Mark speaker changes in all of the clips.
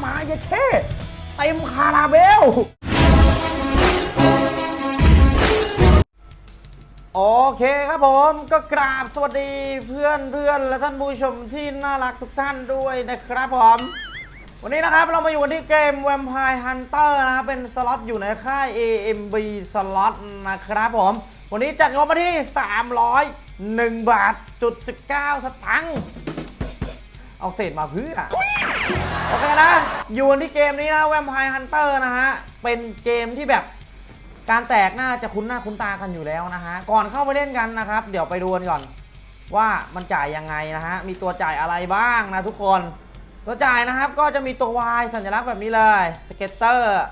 Speaker 1: หมาเยเท่เต็มคาราเบล โอเคครับผมก็กราบสวัสดีเพื่อนเพื่อนและท่านผู้ชมที่น่ารักทุกท่านด้วยนะครับผม วันนี้นะครับเรามาอยู่กันที่เกม Vampire Hunter นะครับ เป็นสล็อตอยู่ในค่าย AMB สล็อตนะครับผม วันนี้จัดงบมาที่ 301 บาทจุด19 สตังค์เอาเศษมาเพื่อ โอเคนะ อยู่กันที่เกมนี้นะ Vampire Hunter นะฮะ เป็นเกมที่แบบการแตกน่าจะคุ้นหน้าคุ้นตากันอยู่แล้วนะฮะ ก่อนเข้าไปเล่นกันนะครับ เดี๋ยวไปดูกันก่อน ว่ามันจ่ายยังไงนะฮะ มีตัวจ่ายอะไรบ้างนะทุกคน ตัวจ่ายนะครับก็จะมีตัว Y สัญลักษณ์แบบนี้เลย scatter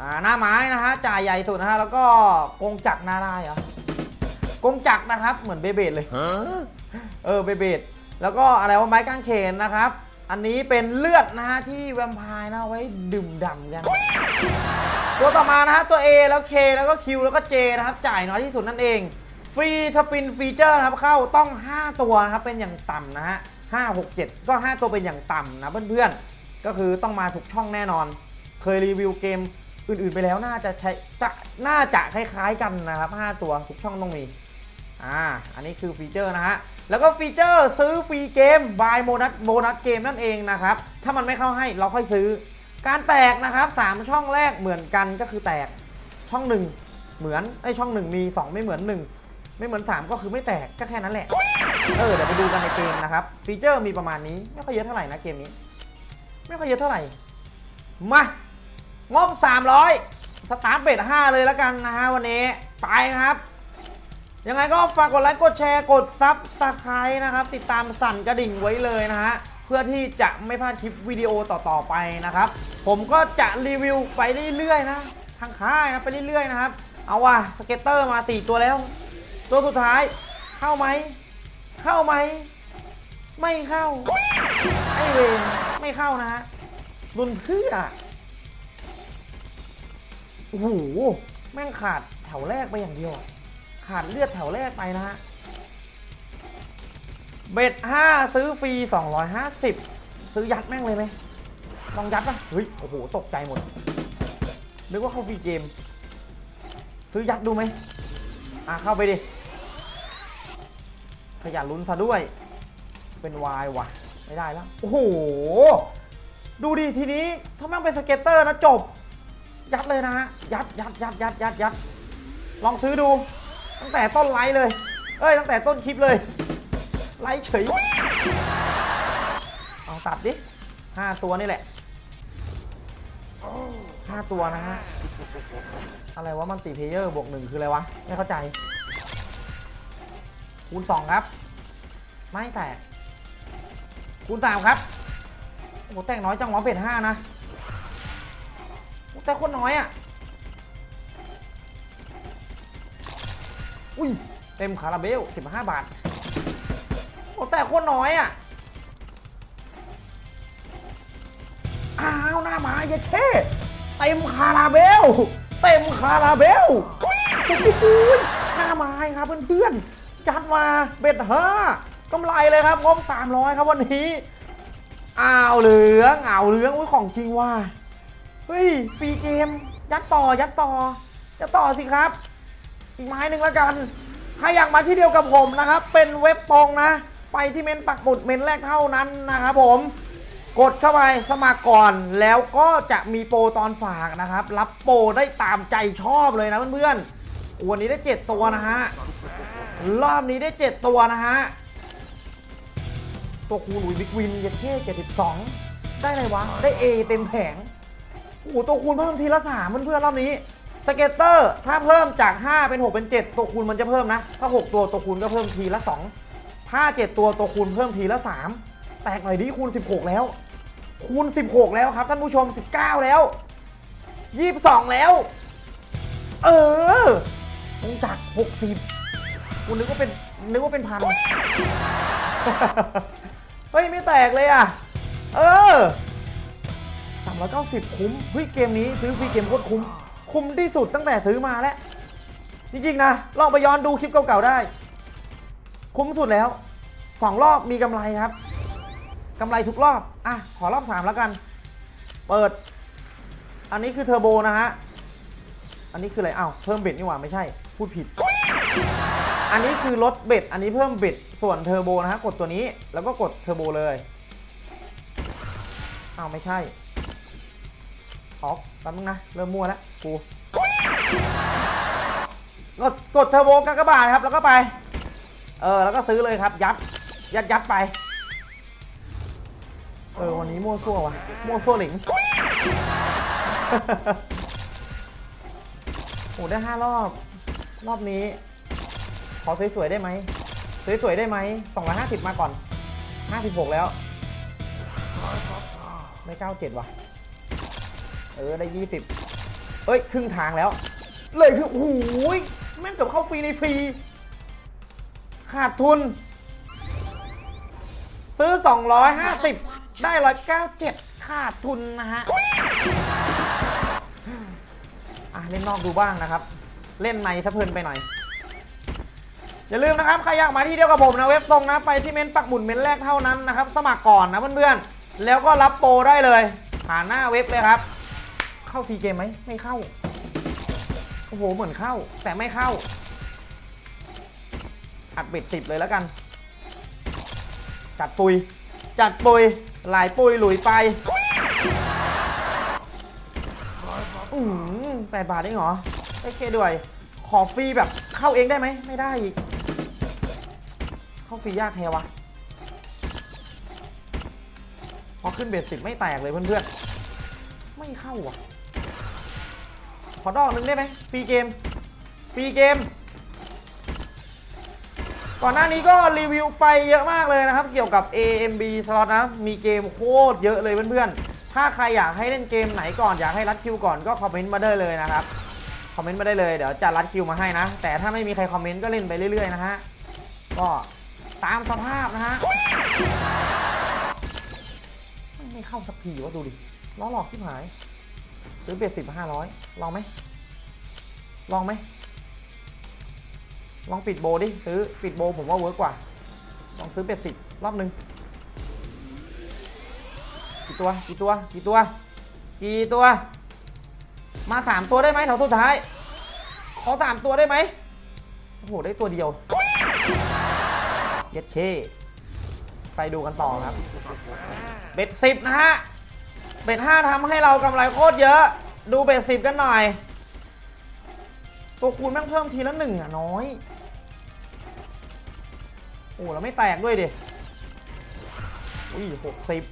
Speaker 1: อ่าหน้าไม้นะฮะจ่ายใหญ่สุดนะฮะแล้วก็กงจักรหน้าได้เหรอกงจักรนะครับเหมือน Beyblade เลยเออ Beyblade แล้วก็อะไรว่าไม้กางเขนนะครับ อันนี้เป็นเลือดนะฮะที่แวมไพร์นะเอาไว้ดื่มด่ำกัน ตัวต่อมานะฮะตัว A แล้ว K แล้วก็ Q แล้วก็ J นะครับ จ่ายน้อยที่สุดนั่นเอง free spin feature นะครับเข้าต้อง 5 ตัวนะครับเป็นอย่างต่ำนะฮะ5 6 7 ก็ 5 ตัวเป็นอย่างต่ำนะเพื่อนๆ ก็คือต้องมาทุกช่องแน่นอน เคยรีวิวเกมอื่นๆไปแล้วน่าจะใช้จะน่าจะคล้ายๆกันนะครับ 5 ตัวทุกช่องต้องมีอ่าอันนี้คือฟีเจอร์นะฮะ แล้วก็ฟีเจอร์ซื้อ free game buy bonus bonus game นั่นเองนะครับ ถ้ามันไม่เข้าให้เราค่อยซื้อ การแตกนะครับ 3 ช่องแรกเหมือนกันก็คือแตกช่อง 1 เหมือนไอช่อง 1 มี 2 ไม่เหมือน 1 ไม่เหมือน 3 ก็คือไม่แตกก็แค่นั้นแหละ เออเดี๋ยวไปดูกันในเกมนะครับ ฟีเจอร์มีประมาณนี้ ไม่ค่อยเยอะเท่าไหร่นะเกมนี้ ไม่ค่อยเยอะเท่าไหร่ มางบ 300 start bet 5เลยแล้วกันนะฮะวันนี้ไปครับ ยังไงก็ฝากกดไลค์กดแชร์กด subscribe นะครับ ติดตามสั่นกระดิ่งไว้เลยนะฮะเพื่อที่จะไม่พลาดคลิปวิดีโอต่อๆไปนะครับ ผมก็จะรีวิวไปเรื่อยๆนะทางค่ายนะไปเรื่อยๆนะครับ เอาว่ะ scatter มา 4 ตัวแล้ว ตัวสุดท้ายเข้าไหม เข้าไหม ไม่เข้า ไอเวนไม่เข้านะฮะรุนเพื่อโอ้โหแม่งขาดแถวแรกไปอย่างเดียว ขาดเลือดแถวแรกไปนะฮะ เบ็ด5ซื้อฟรี 250 ซื้อยัดแม่งเลยไหมลองยัดป่ะ เฮ้ย โอ้โห ตกใจหมด นึกว่าเข้าฟรีเกม ซื้อยัดดูไหมอะ เข้าไปดิ ขยันลุ้นซะด้วย เป็นวายว่ะ ไม่ได้แล้ว โอ้โห ดูดิทีนี้ ถ้าแม่งเป็น scatter นะจบ ยัดเลยนะฮะ ยัดยัดยัดยัดยัดยัดลองซื้อดู ตั้งแต่ต้นไลฟ์เลย เอ้ย ตั้งแต่ต้นคลิปเลย ไลฟ์เฉย เอาตัดดิห้าตัวนี่แหละห้าตัวนะฮะ อะไรวะ multiplier บวกหนึ่งคืออะไรวะ ไม่เข้าใจ คูณสองครับ ไม่แตก คูณสามครับ โอ้แตกน้อยจังหวะ bet ห้านะ แต่โคตรน้อยอะ อุ้ยเต็มคาราเบล 15 บาท โอ้แต่โคตรน้อยอะ อ้าวหน้าหมาเยดเท่เต็มคาราเบล เต็มคาราเบลโอ้โหหน้าไม้ครับเพื่อนๆ จัดมาเบ็ดห้ากำไรเลยครับงบ300 ครับวันนี้อ้าวเหลืองอ้าวเหลืองอุ้ยของจริงว่ะเฮ้ยฟรีเกม ยัดต่อยัดต่อยัดต่อสิครับ อีกไม้หนึ่งแล้วกันใครอยากมาที่เดียวกับผมนะครับ เป็นเว็บตรงนะ ไปที่เม้นต์ปักหมุดเม้นต์แรกเท่านั้นนะครับผม กดเข้าไปสมัครก่อน แล้วก็จะมีโปรตอนฝากนะครับ รับโปรได้ตามใจชอบเลยนะเพื่อนๆวันนี้ได้ 7 ตัวนะฮะ รอบนี้ได้ 7 ตัวนะฮะ ตัวคูณอุ้ย big win เย็ดเข้ 72ได้อะไรวะ ได้ A เต็มแผง โอ้โหตัวคูณเพิ่มทีละสามเพื่อนๆรอบนี้ scatter ถ้าเพิ่มจาก 5 เป็น 6 เป็น 7 ตัวคูณมันจะเพิ่มนะ ถ้า 6 ตัวตัวคูณก็เพิ่มทีละ 2 ถ้า 7 ตัวตัวคูณเพิ่มทีละ 3 แตกหน่อยดิคูณ 16 แล้ว คูณ 16 แล้วครับท่านผู้ชม 19 แล้ว 22 แล้ว เออตรงจาก 60คุณนึกว่าเป็นนึกว่าเป็นพันเฮ้ยไม่แตกเลยอะ เออ390 คุ้มเฮ้ยเกมนี้ซื้อฟรีเกมโคตรคุ้ม คุ้มที่สุดตั้งแต่ซื้อมาแล้ว จริงๆนะลองไปย้อนดูคลิปเก่าๆได้ คุ้มสุดแล้ว2รอบมีกำไรครับกำไรทุกรอบ อะ ขอรอบ3แล้วกัน เปิด อันนี้คือเทอร์โบนะฮะ อันนี้คืออะไรอ้าวเพิ่ม bet นี่หว่าไม่ใช่ พูดผิด อันนี้คือลด bet อันนี้เพิ่ม bet ส่วนเทอร์โบนะฮะ กดตัวนี้ แล้วก็กดเทอร์โบเลย อ้าวไม่ใช่ ออกแป๊บนึงนะ เริ่มมั่วแล้วกูกดกดเทอร์โบกากบาทครับ แล้วก็ไป เออ แล้วก็ซื้อเลยครับ ยัด ยัดยัดไป เออ วันนี้มั่วซั่ววะมั่วซั่วหลิงโอ้ได้ห้ารอบ รอบนี้ ขอสวยๆได้ไหมสวยๆได้ไหม250มาก่อน56แล้วได้97ว่ะ เออได้20เอ้ยครึ่งทางแล้ว เลยคือโอ้โหแม่งเกือบเข้าฟรีในฟรี ขาดทุน ซื้อ 250 ได้197ขาดทุนนะฮะอะเล่นนอกดูบ้างนะครับ เล่นในสะเพลินไปหน่อยอย่าลืมนะครับ ใครอยากมาที่เดียวกับผมนะเว็บตรงนะ ไปที่เม้นปักหมุดเม้นแรกเท่านั้นนะครับ สมัครก่อนนะเพื่อนๆ แล้วก็รับโปรได้เลย ผ่านหน้าเว็บเลยครับ เข้าฟรีเกมไหมไม่เข้า โอ้โห เหมือนเข้า แต่ไม่เข้า อัดเบ็ดสิบเลยแล้วกัน จัดปุย จัดปุย หลายปุยหลุยไปอืมแปดบาทเองเหรอโอเคด้วย ขอฟรีแบบเข้าเองได้ไหม ไม่ได้อีก เข้าฟรียากแท้วะพอขึ้น bet สิบไม่แตกเลยเพื่อนๆ ไม่เข้าอะ ขอดอกหนึ่งได้ไหม free game free game ก่อนหน้านี้ก็รีวิวไปเยอะมากเลยนะครับ เกี่ยวกับ AMB slot นะ มีเกมโคตรเยอะเลยเพื่อนๆ ถ้าใครอยากให้เล่นเกมไหนก่อนอยากให้ลัดคิวก่อนก็คอมเมนต์มาได้เลยนะครับ คอมเมนต์มาได้เลยเดี๋ยวจะลัดคิวมาให้นะ แต่ถ้าไม่มีใครคอมเมนต์ก็เล่นไปเรื่อยๆนะฮะ ก็ตามสภาพนะฮะ ไม่เข้าสักทีวะดูดิล้อหลอกที่หาย ซื้อเบ็ดสิบห้าร้อยลองไหมลองไหมลองปิดโบดิซื้อปิดโบผมว่าเวิร์กกว่า ลองซื้อเป็ดสิบรอบหนึ่งกี่ตัวกี่ตัวกี่ตัวกี่ตัว มาสามตัวได้ไหมแถวสุดท้าย ขอสามตัวได้ไหมโอ้โหได้ตัวเดียวเย็ดเคไปดูกันต่อครับ เบ็ดสิบนะฮะ เบ็ดห้าทำให้เรากำไรโคตรเยอะ ดูเบ็ดสิบกันหน่อย ตัวคูณแม่งเพิ่มทีละหนึ่งอะน้อย โอ้แล้วไม่แตกด้วยดิอุ้ยหกสิบ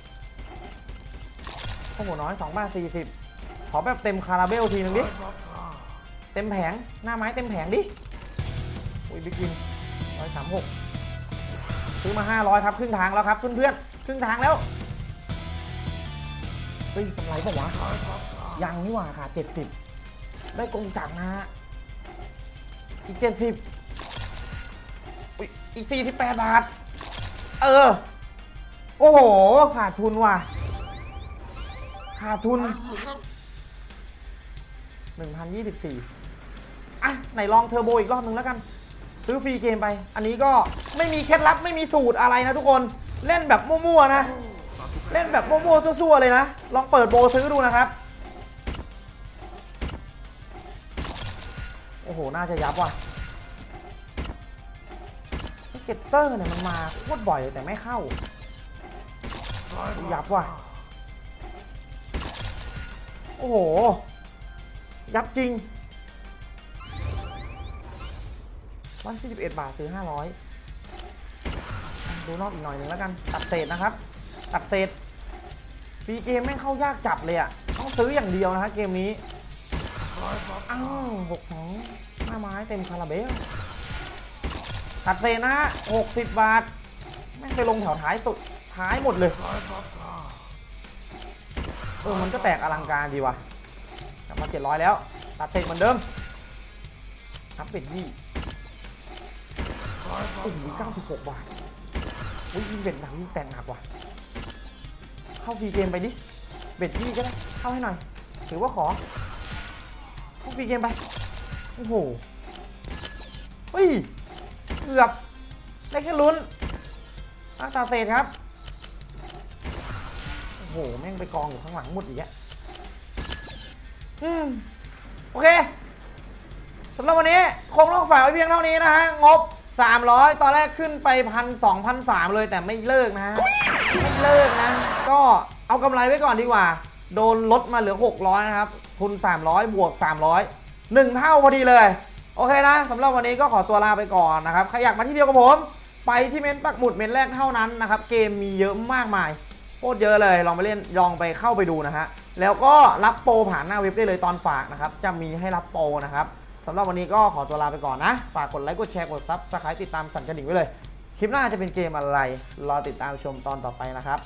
Speaker 1: โอ้โหน้อยสองบาทสี่สิบขอแบบเต็มคาราเบลทีนึงดิ เต็มแผงหน้าไม้เต็มแผงดิ อุ้ยบิ๊กวินร้อยสามหกซื้อมาห้าร้อยครับ ครึ่งทางแล้วครับเพื่อนๆครึ่งทางแล้ว เฮ้ยกำไรเปล่าวะยังนี่หว่าค่ะเจ็ดสิบได้กงจักรนะฮะอีกเจ็ดสิบอีกสี่สิบแปดบาท เออ โอ้โห ขาดทุนว่ะ ขาดทุนหนึ่งพันยี่สิบสี่อะ ไหนลองเทอร์โบอีกรอบหนึ่งแล้วกัน ซื้อฟรีเกมไป อันนี้ก็ไม่มีเคล็ดลับไม่มีสูตรอะไรนะทุกคน เล่นแบบมั่วๆนะ เล่นแบบโม่ๆซั่วๆเลยนะ ลองเปิดโบซื้อดูนะครับ โอ้โห น่าจะยับว่ะเกตเตอร์เนี่ยมันมาโคตรบ่อยเลยแต่ไม่เข้า ยับว่ะ โอ้โห ยับจริงร้อยสี่สิบเอ็ดบาทซื้อห้าร้อยดูนอกอีกหน่อยหนึ่งแล้วกัน ตัดเศษนะครับ ตัดเศษ ฟรีเกมแม่งเข้ายากจัดเลยอะ ต้องซื้ออย่างเดียวนะฮะเกมนี้ อ้าวหกสองหน้าไม้เต็มคาราเบลตัดเศษนะฮะหกสิบบาท แม่งไปลงแถวท้ายสุดท้ายหมดเลย เออ มันก็แตกอลังการดีว่ะกลับมาเจ็ดร้อยแล้ว ตัดเศษเหมือนเดิมอัพเป็นยี่โอ้โหเก้าสิบหกบาทอุ้ยยิงเบ็ดหนักยิงแต่งหนักว่ะ เข้าฟรีเกมไปดิ เบ็ดยี่ก็ได้ เข้าให้หน่อย ถือว่าขอ เข้าฟรีเกมไป โอ้โห เฮ้ย เกือบ ได้แค่ลุ้นตั้งตาเศษครับ โอ้โห แม่งไปกองอยู่ข้างหลังหมดอีกอะอืม โอเคสำหรับวันนี้คงต้องฝากไว้เพียงเท่านี้นะฮะ งบ 300 ตอนแรกขึ้นไปพันสองพันสามเลยแต่ไม่เลิกนะฮะไม่เลิกนะ ก็เอากำไรไว้ก่อนดีกว่า โดนลดมาเหลือ 600 นะครับ ทุน 300 บวก 300 1 เท่าพอดีเลย โอเคนะสำหรับวันนี้ก็ขอตัวลาไปก่อนนะครับ ใครอยากมาที่เดียวกับผม ไปที่เม้นต์ปักหมุดเม้นต์แรกเท่านั้นนะครับ เกมมีเยอะมากมายโคตรเยอะเลย ลองไปเล่นลองไปเข้าไปดูนะฮะแล้วก็รับโปรผ่านหน้าเว็บได้เลยตอนฝากนะครับจะมีให้รับโปรนะครับ สำหรับวันนี้ก็ขอตัวลาไปก่อนนะ ฝากกดไลค์ กดแชร์ กด subscribe ติดตามสั่นกระดิ่งไว้เลย คลิปหน้าจะเป็นเกมอะไร รอติดตามชมตอนต่อไปนะครับ